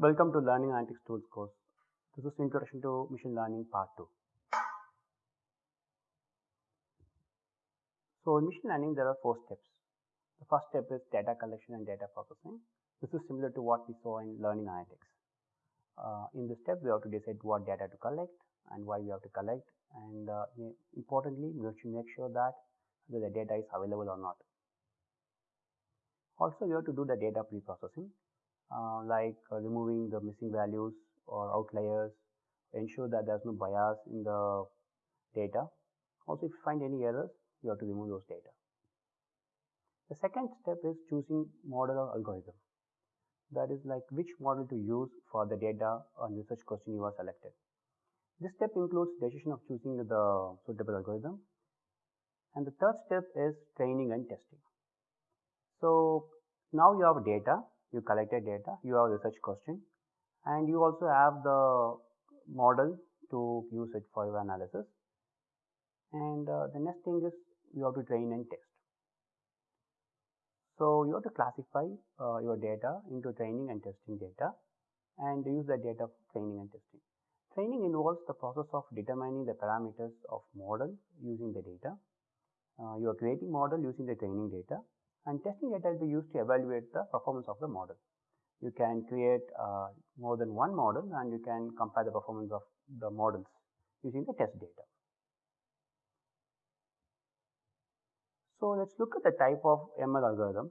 Welcome to Learning Analytics Tools course. This is Introduction to Machine Learning Part 2. So in machine learning there are four steps. The first step is data collection and data processing. This is similar to what we saw in learning analytics. Uh, in this step we have to decide what data to collect and why we have to collect and uh, importantly we have to make sure that the data is available or not. Also we have to do the data pre-processing uh, like uh, removing the missing values or outliers, ensure that there is no bias in the data. Also if you find any errors you have to remove those data. The second step is choosing model or algorithm. That is like which model to use for the data and research question you are selected. This step includes decision of choosing the suitable algorithm. And the third step is training and testing. So now you have data, you collected data, you have research question and you also have the model to use it for your analysis. And uh, the next thing is you have to train and test. So you have to classify uh, your data into training and testing data and use the data for training and testing. Training involves the process of determining the parameters of model using the data. Uh, you are creating model using the training data and testing data will be used to evaluate the performance of the model. You can create uh, more than one model and you can compare the performance of the models using the test data. So let's look at the type of ML algorithms.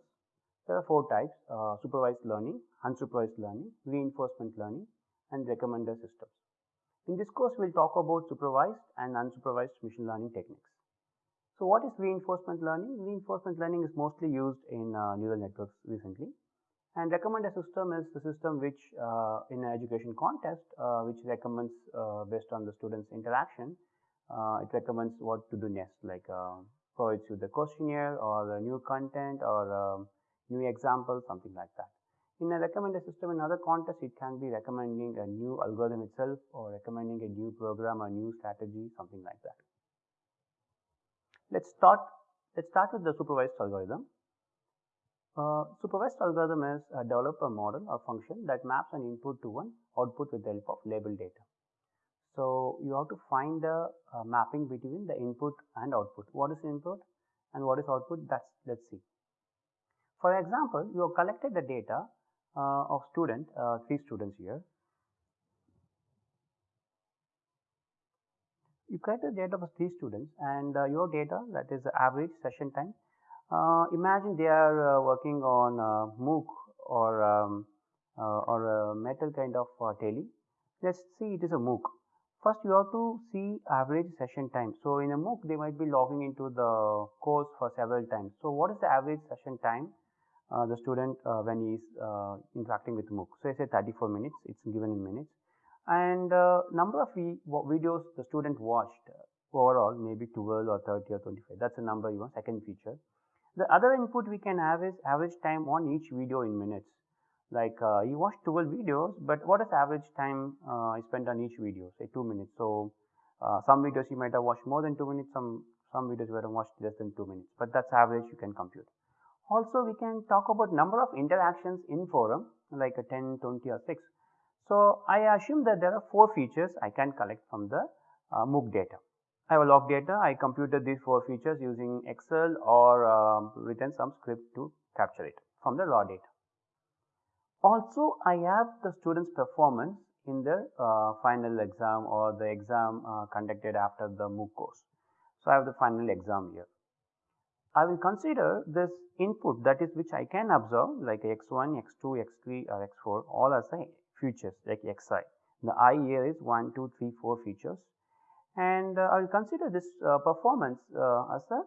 There are four types, uh, supervised learning, unsupervised learning, reinforcement learning and recommender systems. In this course, we'll talk about supervised and unsupervised machine learning techniques. So what is reinforcement learning? Reinforcement learning is mostly used in uh, neural networks recently. And recommender system is the system which uh, in an education context, uh, which recommends uh, based on the student's interaction, uh, it recommends what to do next, like provides you the questionnaire or new content or um, new example, something like that. In a recommender system, in other contexts, it can be recommending a new algorithm itself or recommending a new program or new strategy, something like that. Let's start, let's start with the supervised algorithm. Uh, supervised algorithm is a developer model or function that maps an input to one output with the help of label data. So you have to find the uh, mapping between the input and output. What is input and what is output? That's let's see. For example, you have collected the data uh, of student, uh, three students here. You collected the data of three students and uh, your data that is the average session time. Uh, imagine they are uh, working on MOOC or um, or a Moodle kind of tele. Let's see it is a MOOC. First you have to see average session time. So in a MOOC they might be logging into the course for several times. So what is the average session time uh, the student uh, when he is uh, interacting with MOOC? So I say 34 minutes, it's given in minutes. And uh, number of videos the student watched overall maybe 12 or 30 or 25. That's a number you want, second feature. The other input we can have is average time on each video in minutes like uh, you watch 12 videos but what is average time uh, I spent on each video say 2 minutes. So uh, some videos you might have watched more than 2 minutes some some videos have watched less than 2 minutes but that's average you can compute. Also we can talk about number of interactions in forum like a 10, 20 or 6. So I assume that there are 4 features I can collect from the uh, MOOC data. I have a log data, I computed these 4 features using Excel or um, written some script to capture it from the raw data. Also, I have the student's performance in the uh, final exam or the exam uh, conducted after the MOOC course. So, I have the final exam here. I will consider this input that is which I can observe like x1, x2, x3 or x4 all as a features like xi. The i here is 1, 2, 3, 4 features and uh, I will consider this uh, performance uh, as a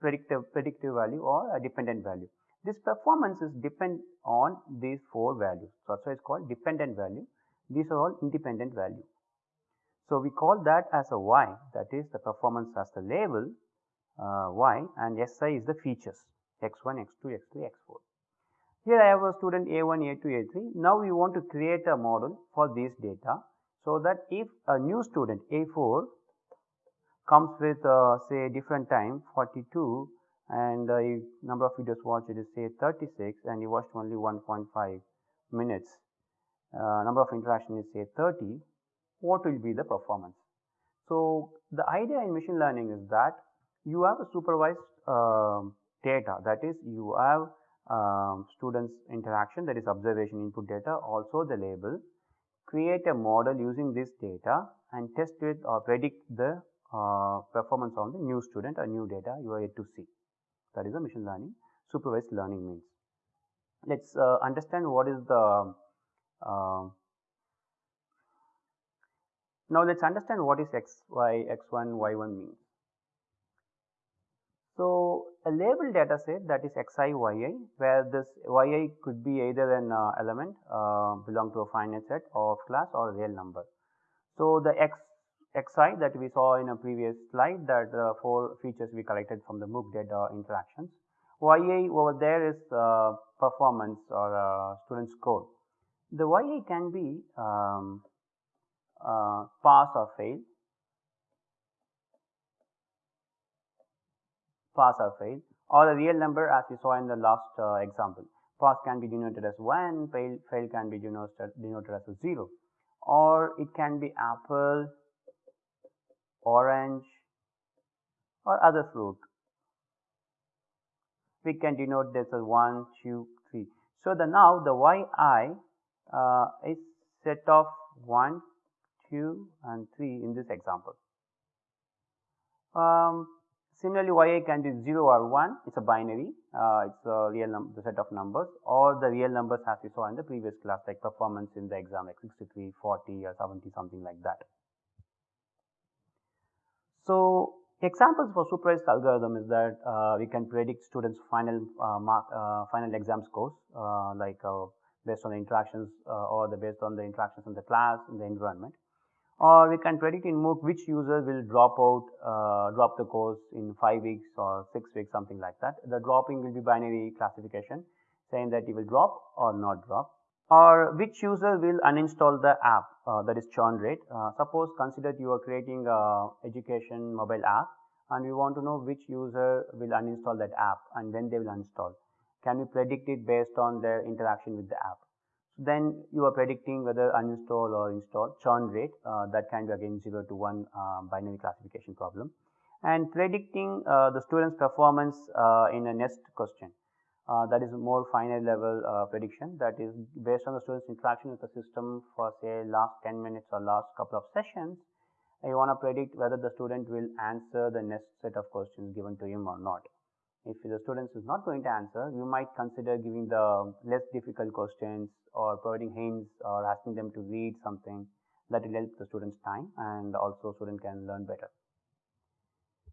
predictive predictive value or a dependent value. This performance is depend on these four values. So, that's why it's called dependent value. These are all independent value. So, we call that as a y that is the performance as the label uh, y and si is the features x1, x2, x3, x4. Here I have a student a1, a2, a3. Now we want to create a model for this data so that if a new student a4 comes with uh, say different time 42 and uh, number of videos watched is say 36 and you watched only 1.5 minutes uh, number of interaction is say 30, what will be the performance? So, the idea in machine learning is that you have a supervised uh, data that is you have um, students interaction that is observation input data also the label create a model using this data and test it or predict the uh, performance on the new student or new data you are yet to see that is a machine learning supervised learning means. Let us uh, understand what is the uh, now let us understand what is x, y, x1, y1 means. So, a label data set that is xi, yi where this yi could be either an uh, element uh, belong to a finite set of class or a real number. So, the x xi that we saw in a previous slide that uh, four features we collected from the MOOC data interactions. yi over there is uh, performance or uh, student score. The yi can be um, uh, pass or fail, pass or fail or the real number as we saw in the last uh, example. Pass can be denoted as 1, fail, fail can be denoted, denoted as a 0 or it can be apple, orange or other fruit. We can denote this as 1, 2, 3. So, the now the yi uh, is set of 1, 2 and 3 in this example. Um, similarly, yi can be 0 or 1, it is a binary, uh, it is a real number the set of numbers. Or the real numbers as we saw in the previous class like performance in the exam like 63, 40 or 70 something like that. So, examples for supervised algorithm is that uh, we can predict students final uh, mark uh, final exam scores uh, like uh, based on the interactions or the based on the interactions in the class in the environment or we can predict in MOOC which user will drop out, uh, drop the course in 5 weeks or 6 weeks something like that. The dropping will be binary classification saying that he will drop or not drop or which user will uninstall the app uh, that is churn rate. Uh, suppose consider you are creating a education mobile app and we want to know which user will uninstall that app and when they will uninstall. Can we predict it based on their interaction with the app? Then you are predicting whether uninstall or install churn rate uh, that can be again 0 to 1 uh, binary classification problem. And predicting uh, the student's performance uh, in a next question. Uh, that is more finite level uh, prediction. That is based on the student's interaction with the system for say last 10 minutes or last couple of sessions. You want to predict whether the student will answer the next set of questions given to him or not. If the students is not going to answer, you might consider giving the less difficult questions or providing hints or asking them to read something that will help the student's time and also student can learn better.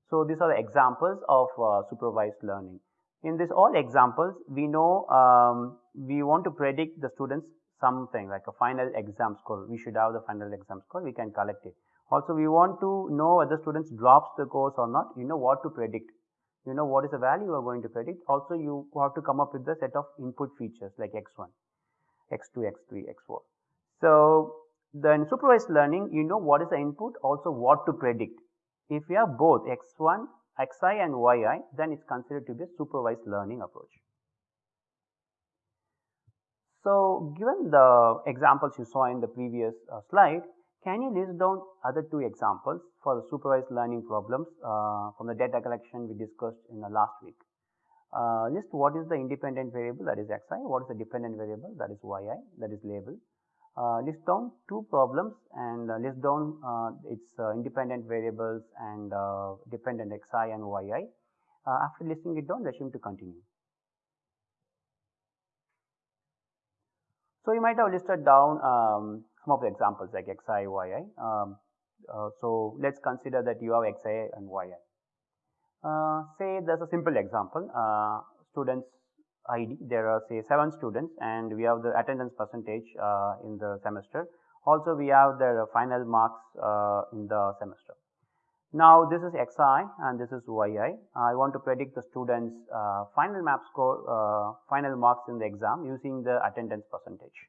So, these are the examples of uh, supervised learning. In this all examples, we know um, we want to predict the students something like a final exam score. We should have the final exam score, we can collect it. Also, we want to know whether students drops the course or not, you know what to predict. You know what is the value you are going to predict. Also, you have to come up with the set of input features like x1 x2, x3, x4. So, then supervised learning, you know what is the input, also what to predict. If you have both x1, xi and yi, then it's considered to be a supervised learning approach. So, given the examples you saw in the previous uh, slide, can you list down other two examples for the supervised learning problems uh, from the data collection we discussed in the last week? uh, list what is the independent variable that is xi, what is the dependent variable that is yi that is label. Uh, list down two problems and uh, list down uh, its uh, independent variables and dependent xi and yi. after listing it down, him to continue. So, you might have listed down um, some of the examples like xi, yi. Um, so, let us consider that you have xi and yi. Uh, say there's a simple example, uh, students ID, there are say 7 students and we have the attendance percentage uh, in the semester. Also we have the final marks uh, in the semester. Now this is xi and this is yi. I want to predict the students uh, final map score, uh, final marks in the exam using the attendance percentage.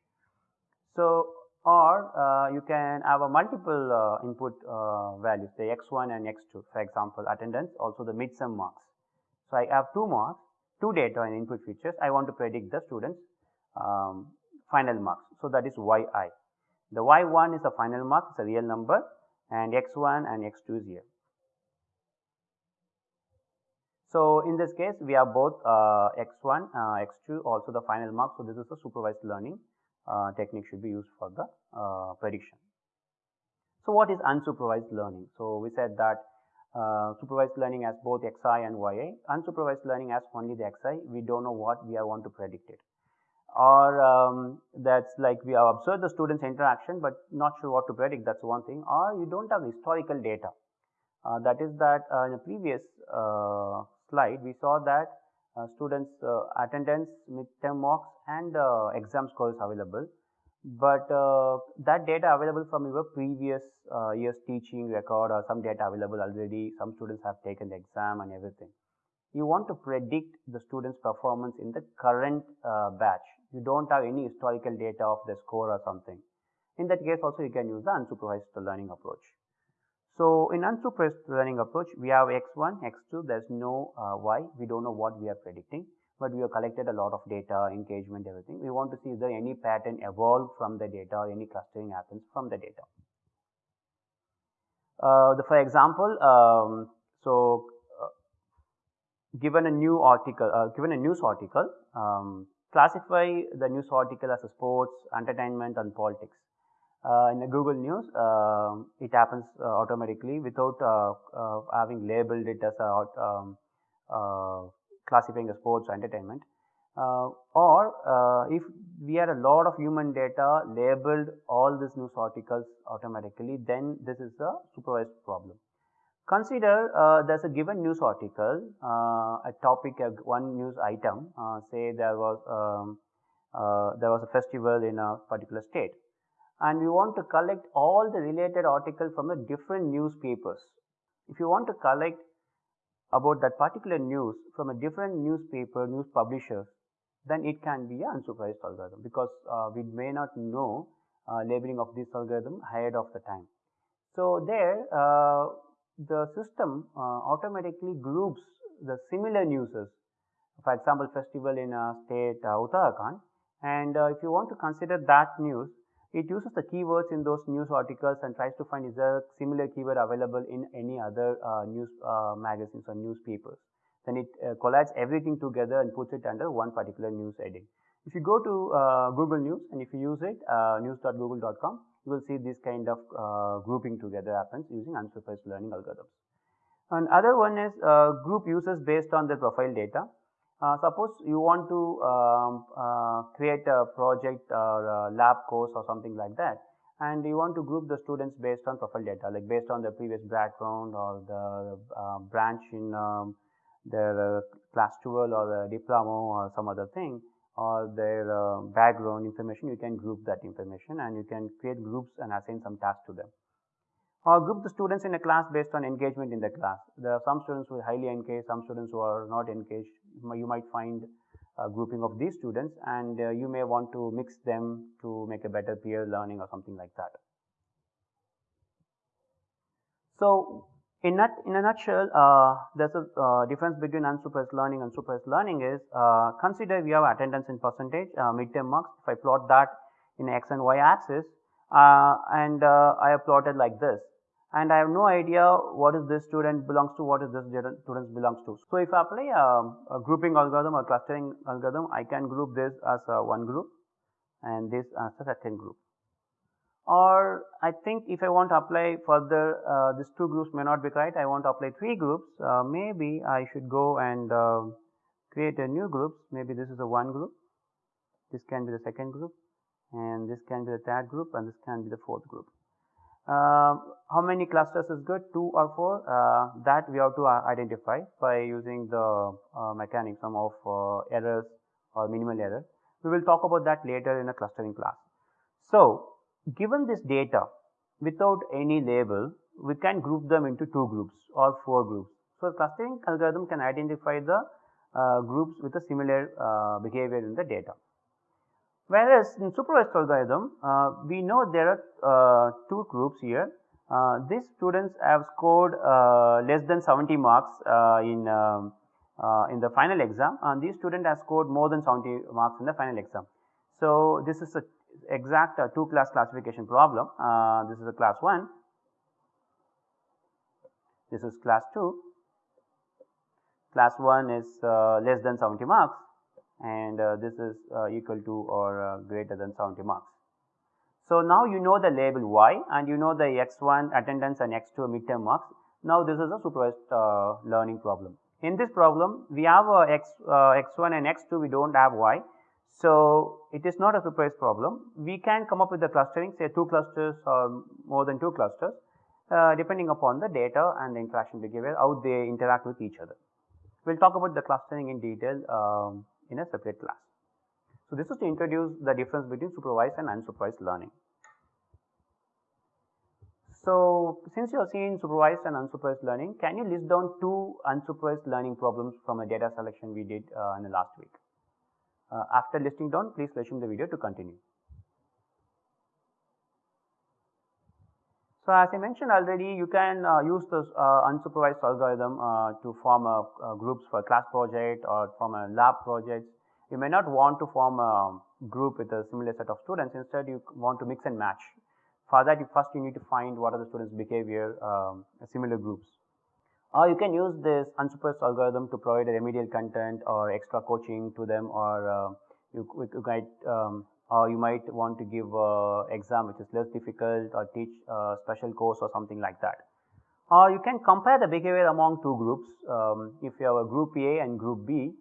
So or uh, you can have a multiple uh, input uh, values say x1 and x2 for example attendance also the midterm marks. So, I have two marks two data and input features I want to predict the students um, final marks. So, that is yi. The y1 is the final mark, it's a real number and x1 and x2 is here. So, in this case we have both uh, x1, uh, x2 also the final mark. So, this is a supervised learning uh, technique should be used for the uh, prediction. So, what is unsupervised learning? So, we said that uh, supervised learning has both xi and yi. Unsupervised learning has only the xi. We don't know what we are want to predict it. Or um, that's like we have observed the students interaction, but not sure what to predict. That's one thing. Or you don't have historical data. Uh, that is that uh, in the previous slide we saw that students uh, attendance, midterm marks and exam scores available but uh, that data available from your previous uh, year's teaching record or some data available already, some students have taken the exam and everything. You want to predict the student's performance in the current uh, batch. You don't have any historical data of the score or something. In that case also you can use the unsupervised learning approach. So, in unsupervised learning approach, we have x1, x2, there is no uh, y, we don't know what we are predicting but we have collected a lot of data, engagement, everything. We want to see if there any pattern evolved from the data or any clustering happens from the data. Uh, the, for example, um, so uh, given a new article, uh, given a news article, um, classify the news article as a sports, entertainment and politics. Uh, in the Google News, uh, it happens uh, automatically without having labeled it as a um, classifying as sports or entertainment. Uh, or uh, if we had a lot of human data labeled all these news articles automatically, then this is a supervised problem. Consider uh, there's a given news article, uh, a topic, uh, one news item, uh, say there was um, there was a festival in a particular state, and we want to collect all the related articles from the different newspapers. If you want to collect about that particular news from a different newspaper, news publisher, then it can be an unsupervised algorithm because uh, we may not know uh, labeling of this algorithm ahead of the time. So, there uh, the system uh, automatically groups the similar newses. For example, festival in a state uh, Uttarakhand and uh, if you want to consider that news, it uses the keywords in those news articles and tries to find is there a similar keyword available in any other uh, news uh, magazines or newspapers. Then it uh, collates everything together and puts it under one particular news heading. If you go to uh, Google News and if you use it, uh, news.google.com, you will see this kind of uh, grouping together happens using unsupervised learning algorithms. Another one is group users based on their profile data. Uh, suppose you want to um, uh, create a project or a lab course or something like that and you want to group the students based on profile data like based on their previous background or the uh, branch in um, their uh, class 12 or the diploma or some other thing or their uh, background information you can group that information and you can create groups and assign some tasks to them or group the students in a class based on engagement in the class. There are some students who are highly engaged, some students who are not engaged. You might find a grouping of these students and uh, you may want to mix them to make a better peer learning or something like that. So, in, in a nutshell, uh, there's a uh, difference between unsupervised learning and supervised learning is uh, consider we have attendance in percentage, uh, midterm marks. If I plot that in x and y axis, uh, and I have plotted like this and I have no idea what is this student belongs to, what is this student belongs to. So, if I apply a, a grouping algorithm or clustering algorithm, I can group this as one group and this as a second group. Or I think if I want to apply further, uh, these two groups may not be right, I want to apply three groups, uh, maybe I should go and uh, create a new group, maybe this is a one group, this can be the second group and this can be the third group and this can be the fourth group. Uh, how many clusters is good? Two or four? Uh, that we have to uh, identify by using the uh, mechanism of uh, errors or minimal error. We will talk about that later in a clustering class. So, given this data without any label, we can group them into two groups or four groups. So, clustering algorithm can identify the uh, groups with a similar behavior in the data. Whereas in supervised algorithm, uh, we know there are uh, two groups here. Uh, these students have scored uh, less than 70 marks uh, in um, uh, in the final exam, and these student has scored more than 70 marks in the final exam. So, this is a exact two class classification problem. This is a class 1, this is class 2. Class 1 is less than 70 marks and uh, this is uh, equal to or uh, greater than 70 marks. So, now you know the label y and you know the x1 attendance and x2 midterm marks. Now, this is a supervised learning problem. In this problem, we have x, x1 and x2, we do not have y. So, it is not a supervised problem. We can come up with the clustering say 2 clusters or more than 2 clusters uh, depending upon the data and the interaction behavior how they interact with each other. We will talk about the clustering in detail um, in a separate class. So, this is to introduce the difference between supervised and unsupervised learning. So, since you are seeing supervised and unsupervised learning, can you list down two unsupervised learning problems from a data selection we did uh, in the last week? Uh, after listing down, please resume the video to continue. So, as I mentioned already, you can uh, use this uh, unsupervised algorithm uh, to form groups for class project or form a lab project. You may not want to form a group with a similar set of students. Instead, you want to mix and match. For that, you first you need to find what are the students' behavior, um, similar groups. Or you can use this unsupervised algorithm to provide remedial content or extra coaching to them, or uh, you, you might um, or you might want to give a exam which is less difficult or teach a special course or something like that. Or you can compare the behavior among two groups. Um, if you have a group A and group B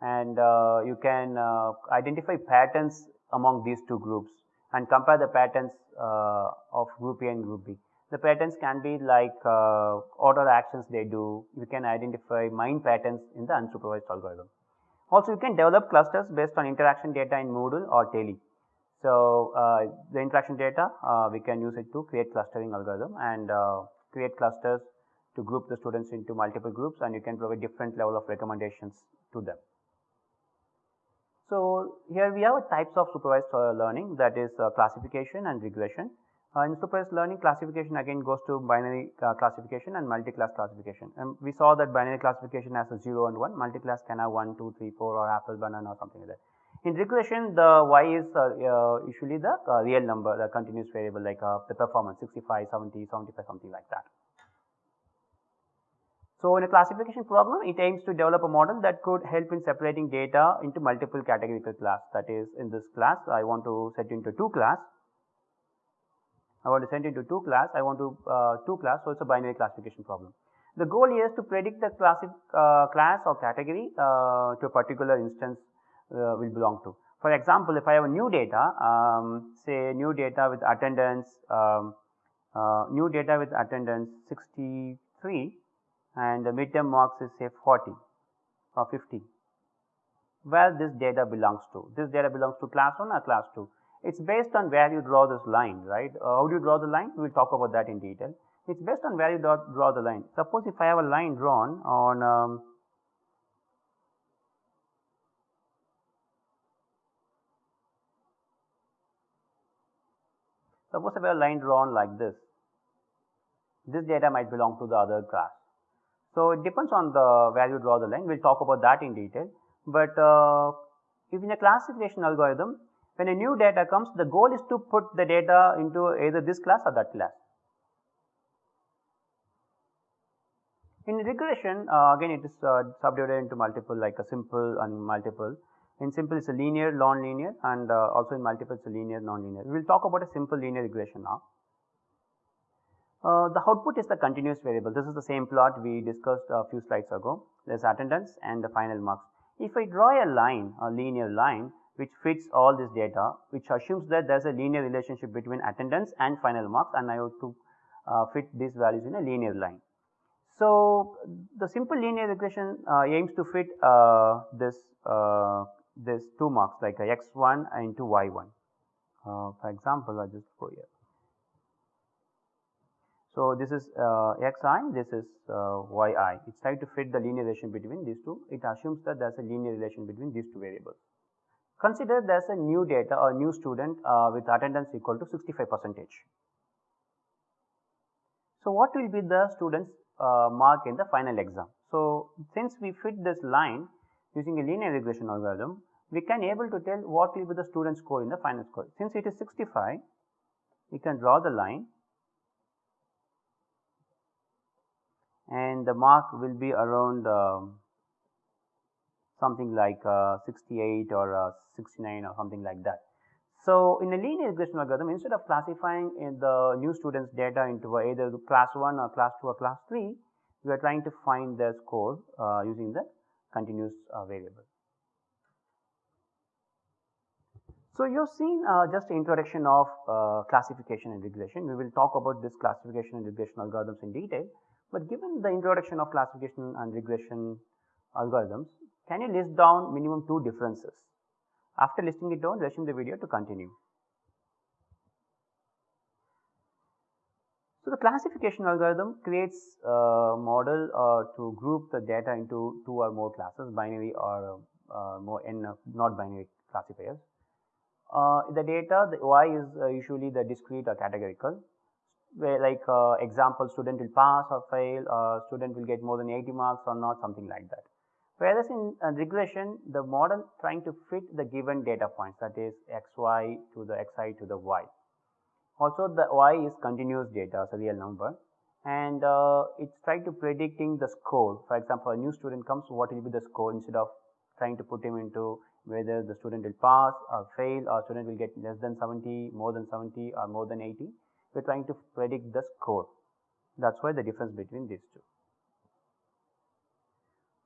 and uh, you can uh, identify patterns among these two groups and compare the patterns uh, of group A and group B. The patterns can be like uh, order actions they do. You can identify mind patterns in the unsupervised algorithm. Also, you can develop clusters based on interaction data in Moodle or Teli. So, uh, the interaction data uh, we can use it to create clustering algorithm and uh, create clusters to group the students into multiple groups and you can provide different level of recommendations to them. So, here we have types of supervised uh, learning that is uh, classification and regression. Uh, in supervised learning classification again goes to binary classification and multi-class classification and we saw that binary classification has a 0 and 1, multi-class can have 1, 2, 3, 4 or apple, banana or something like that. In regression, the y is uh, uh, usually the uh, real number, the continuous variable like the performance 65, 70, 75, something like that. So, in a classification problem, it aims to develop a model that could help in separating data into multiple categorical class. That is, in this class, I want to set into two class. I want to set into two class. I want to uh, two class. So, it's a binary classification problem. The goal here is to predict the classic uh, class or category uh, to a particular instance uh, will belong to. For example, if I have a new data, um, say new data with attendance, um, uh, new data with attendance 63 and the midterm marks is say 40 or 50. Where this data belongs to? This data belongs to class 1 or class 2? It's based on where you draw this line, right? Uh, how do you draw the line? We'll talk about that in detail. It's based on where you draw, draw the line. Suppose if I have a line drawn on um, Suppose I have a line drawn like this, this data might belong to the other class. So, it depends on the where you draw the line, we will talk about that in detail. But uh, if in a classification algorithm, when a new data comes, the goal is to put the data into either this class or that class. In regression, uh, again it is uh, subdivided into multiple like a simple and multiple. In simple it's a linear, non-linear and uh, also in multiple it's a linear, non-linear. We will talk about a simple linear regression now. Uh, the output is the continuous variable. This is the same plot we discussed a few slides ago. There is attendance and the final marks. If I draw a line, a linear line which fits all this data, which assumes that there is a linear relationship between attendance and final marks and I have to uh, fit these values in a linear line. So, the simple linear regression uh, aims to fit uh, this uh, this two marks like a x1 into y1. Uh, for example, I just go here. So this is uh, xi, this is uh, yi. It's trying to fit the linear relation between these two. It assumes that there's a linear relation between these two variables. Consider there's a new data or new student uh, with attendance equal to 65 percentage. So what will be the student's uh, mark in the final exam? So since we fit this line, using a linear regression algorithm, we can able to tell what will be the student score in the final score. Since it is 65, we can draw the line and the mark will be around uh, something like uh, 68 or uh, 69 or something like that. So, in a linear regression algorithm instead of classifying the new students data into either class 1 or class 2 or class 3, we are trying to find the score uh, using the continuous uh, variable. So, you have seen uh, just introduction of uh, classification and regression. We will talk about this classification and regression algorithms in detail, but given the introduction of classification and regression algorithms, can you list down minimum two differences? After listing it down, resume the video to continue. So, the classification algorithm creates a model uh, to group the data into two or more classes, binary or uh, more n not binary classifiers. Uh, the data, the y is uh, usually the discrete or categorical, where like uh, example student will pass or fail, or student will get more than 80 marks or not, something like that. Whereas in uh, regression, the model trying to fit the given data points that is xy to the xi to the y. Also the y is continuous data, a real number and uh, it's trying to predicting the score. For example, a new student comes, what will be the score instead of trying to put him into whether the student will pass or fail or student will get less than 70, more than 70 or more than 80. We're trying to predict the score. That's why the difference between these two.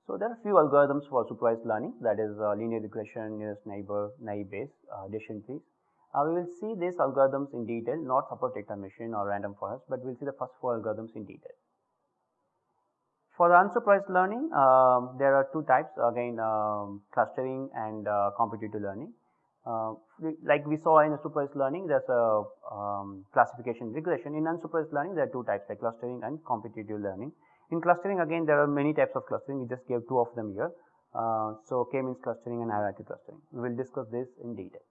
So, there are few algorithms for supervised learning that is uh, linear regression, nearest neighbor, naive Bayes, uh, decision trees. Uh, we will see these algorithms in detail, not support machine or random forest, but we will see the first four algorithms in detail. For the unsupervised learning, uh, there are two types again um, clustering and uh, competitive learning. Uh, like we saw in supervised learning, there's a um, classification regression. In unsupervised learning, there are two types like clustering and competitive learning. In clustering again there are many types of clustering, we just gave two of them here. Uh, so, K-means clustering and hierarchy clustering. We will discuss this in detail.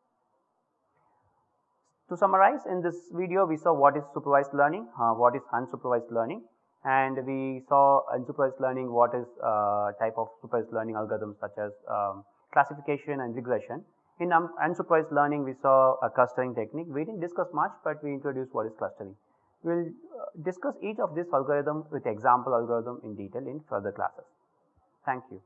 To summarize in this video we saw what is supervised learning, uh, what is unsupervised learning and we saw unsupervised learning what is uh, type of supervised learning algorithms such as um, classification and regression. In um, unsupervised learning we saw a clustering technique, we did not discuss much but we introduced what is clustering. We will uh, discuss each of these algorithm with example algorithm in detail in further classes. Thank you.